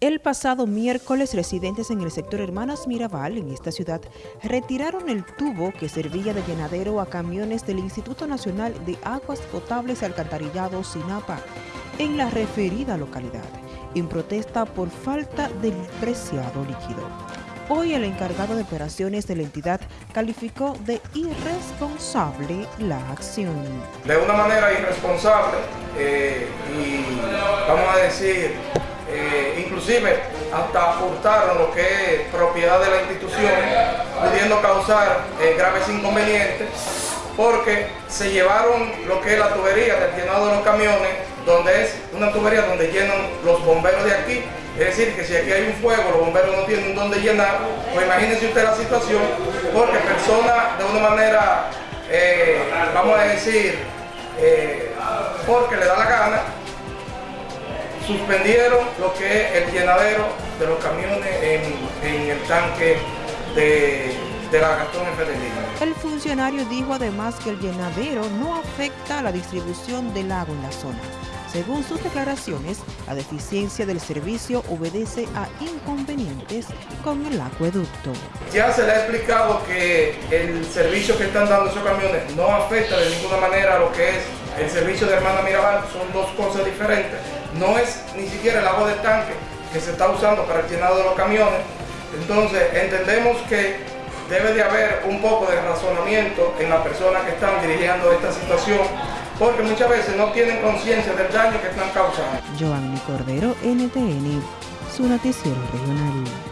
El pasado miércoles, residentes en el sector Hermanas Mirabal, en esta ciudad, retiraron el tubo que servía de llenadero a camiones del Instituto Nacional de Aguas Potables y Alcantarillado SINAPA, en la referida localidad, en protesta por falta del preciado líquido. Hoy el encargado de operaciones de la entidad calificó de irresponsable la acción. De una manera irresponsable eh, y vamos a decir eh, inclusive hasta hurtaron lo que es propiedad de la institución, pudiendo causar eh, graves inconvenientes, porque se llevaron lo que es la tubería del llenado de los camiones, donde es una tubería donde llenan los bomberos de aquí, es decir, que si aquí hay un fuego, los bomberos no tienen dónde llenar, pues imagínense usted la situación, porque personas de una manera, eh, vamos a decir, porque le da la gana, suspendieron lo que es el llenadero de los camiones en, el tanque de, de la Gastón F. El funcionario dijo además que el llenadero no afecta a la distribución del agua en la zona. Según sus declaraciones, la deficiencia del servicio obedece a inconvenientes con el acueducto. Ya se le ha explicado que el servicio que están dando esos camiones no afecta de ninguna manera a lo que es el servicio de Hermana Mirabal, son dos cosas diferentes no es ni siquiera el agua del tanque que se está usando para el llenado de los camiones. Entonces entendemos que debe de haber un poco de razonamiento en las personas que están dirigiendo esta situación porque muchas veces no tienen conciencia del daño que están causando. Cordero, NTN, su noticiero regional.